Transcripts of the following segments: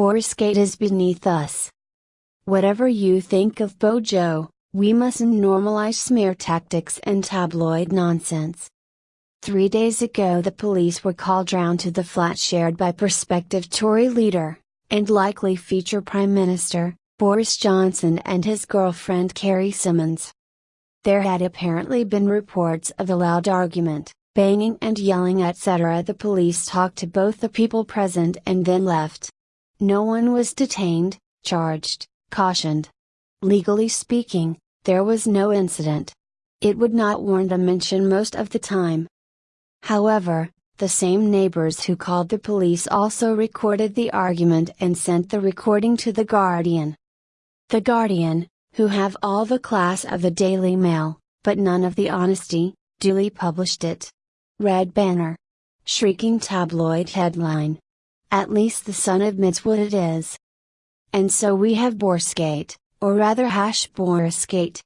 Borisgate is beneath us. Whatever you think of Bojo, we mustn't normalize smear tactics and tabloid nonsense. Three days ago, the police were called round to the flat shared by prospective Tory leader, and likely future Prime Minister, Boris Johnson and his girlfriend Carrie Symonds. There had apparently been reports of a loud argument, banging and yelling etc. The police talked to both the people present and then left. No one was detained, charged, cautioned. Legally speaking, there was no incident. It would not warrant a mention most of the time. However, the same neighbors who called the police also recorded the argument and sent the recording to The Guardian. The Guardian, who have all the class of the Daily Mail, but none of the honesty, duly published it. Red banner. Shrieking tabloid headline. At least the Sun admits what it is. And so we have Borisgate, or rather hash Borisgate.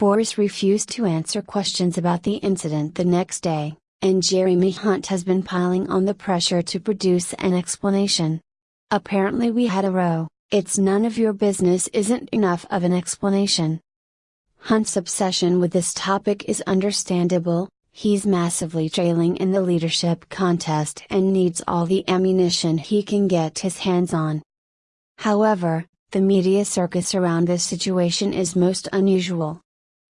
Boris refused to answer questions about the incident the next day, and Jeremy Hunt has been piling on the pressure to produce an explanation. Apparently we had a row. It's none of your business isn't enough of an explanation. Hunt's obsession with this topic is understandable, he's massively trailing in the leadership contest and needs all the ammunition he can get his hands on. However, the media circus around this situation is most unusual.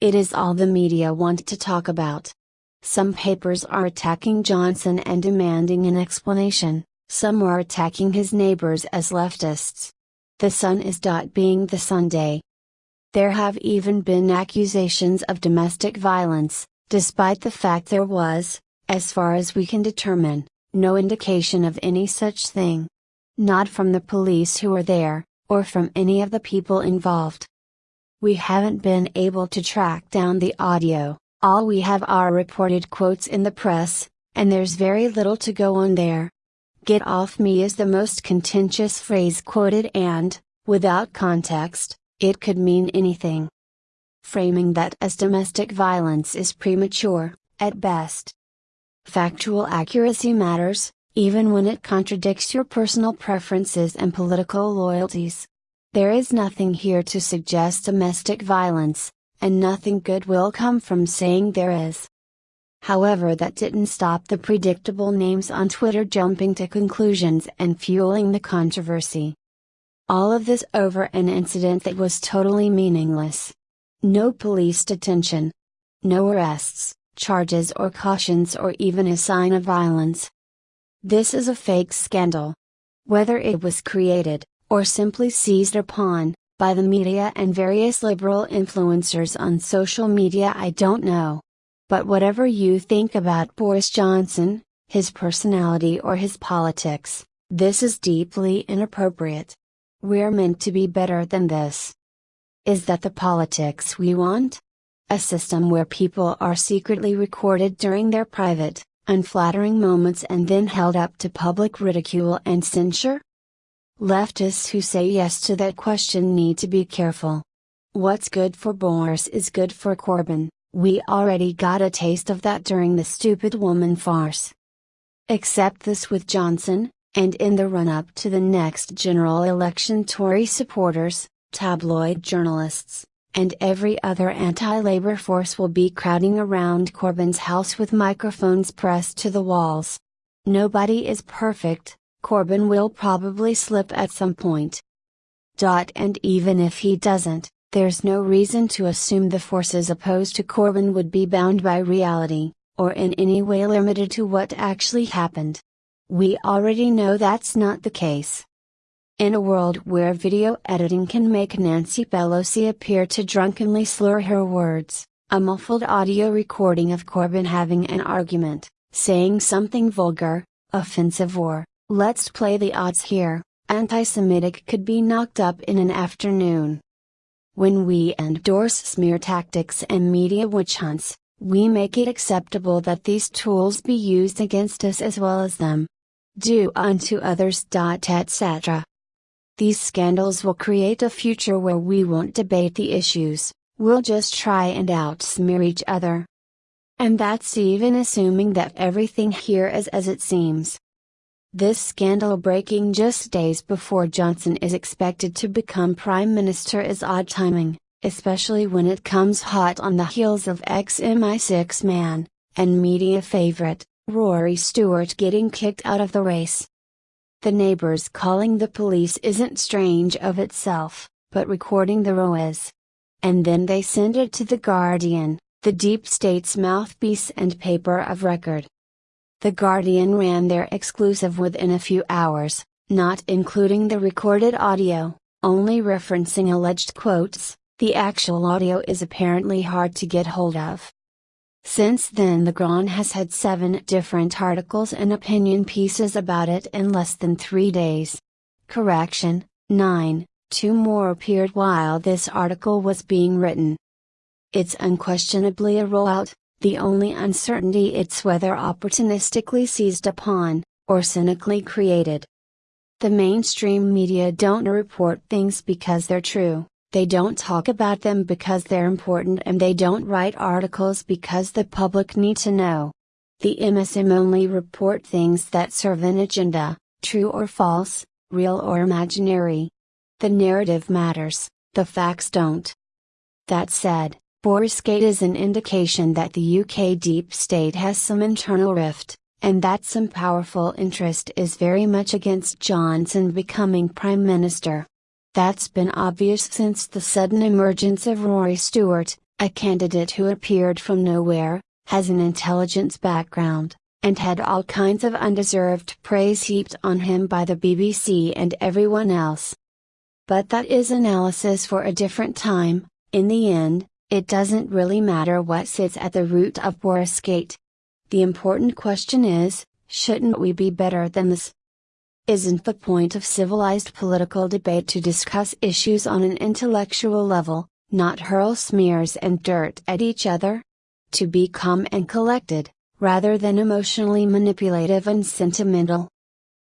It is all the media want to talk about. Some papers are attacking Johnson and demanding an explanation, some are attacking his neighbors as leftists. The Sun is. Being the Sunday. There have even been accusations of domestic violence, despite the fact there was, as far as we can determine, no indication of any such thing. Not from the police who were there, or from any of the people involved. We haven't been able to track down the audio, all we have are reported quotes in the press, and there's very little to go on there. Get off me is the most contentious phrase quoted and, without context, it could mean anything. Framing that as domestic violence is premature, at best. Factual accuracy matters, even when it contradicts your personal preferences and political loyalties. There is nothing here to suggest domestic violence, and nothing good will come from saying there is. However, that didn't stop the predictable names on Twitter jumping to conclusions and fueling the controversy. All of this over an incident that was totally meaningless. No police detention. No arrests, charges or cautions or even a sign of violence. This is a fake scandal. Whether it was created, or simply seized upon, by the media and various liberal influencers on social media I don't know. But whatever you think about Boris Johnson, his personality or his politics, this is deeply inappropriate. We're meant to be better than this. Is that the politics we want? A system where people are secretly recorded during their private, unflattering moments and then held up to public ridicule and censure? Leftists who say yes to that question need to be careful. What's good for Boris is good for Corbyn. We already got a taste of that during the stupid woman farce. Accept this with Johnson, and in the run up to the next general election, Tory supporters, tabloid journalists, and every other anti Labour force will be crowding around Corbyn's house with microphones pressed to the walls. Nobody is perfect, Corbyn will probably slip at some point. Dot And even if he doesn't, there's no reason to assume the forces opposed to Corbyn would be bound by reality, or in any way limited to what actually happened. We already know that's not the case. In a world where video editing can make Nancy Pelosi appear to drunkenly slur her words, a muffled audio recording of Corbyn having an argument, saying something vulgar, offensive or, let's play the odds here, anti Semitic could be knocked up in an afternoon. When we endorse smear tactics and media witch hunts, we make it acceptable that these tools be used against us as well as them. Do unto others. etc. These scandals will create a future where we won't debate the issues, we'll just try and outsmear each other. And that's even assuming that everything here is as it seems. This scandal breaking just days before Johnson is expected to become Prime Minister is odd timing, especially when it comes hot on the heels of ex MI6 man, and media favorite, Rory Stewart getting kicked out of the race. The neighbors calling the police isn't strange of itself, but recording the row is. And then they send it to The Guardian, the deep state's mouthpiece and paper of record. The Guardian ran their exclusive within a few hours, not including the recorded audio, only referencing alleged quotes, the actual audio is apparently hard to get hold of. Since then the Guardian has had seven different articles and opinion pieces about it in less than three days. Correction, nine, two more appeared while this article was being written. It's unquestionably a rollout, the only uncertainty it's whether opportunistically seized upon, or cynically created. The mainstream media don't report things because they're true. They don't talk about them because they're important and they don't write articles because the public need to know. The MSM only report things that serve an agenda, true or false, real or imaginary. The narrative matters, the facts don't. That said, Borisgate is an indication that the UK deep state has some internal rift, and that some powerful interest is very much against Johnson becoming Prime Minister. That's been obvious since the sudden emergence of Rory Stewart, a candidate who appeared from nowhere, has an intelligence background, and had all kinds of undeserved praise heaped on him by the BBC and everyone else. But that is analysis for a different time, in the end, it doesn't really matter what sits at the root of Borisgate. The important question is, shouldn't we be better than this? Isn't the point of civilized political debate to discuss issues on an intellectual level, not hurl smears and dirt at each other? To be calm and collected, rather than emotionally manipulative and sentimental.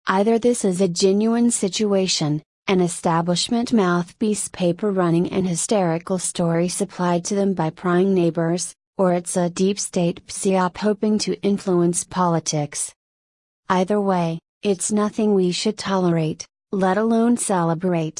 Either this is a genuine situation, an establishment mouthpiece paper running an hysterical story supplied to them by prying neighbors, or it's a deep state psyop hoping to influence politics. Either way, it's nothing we should tolerate, let alone celebrate.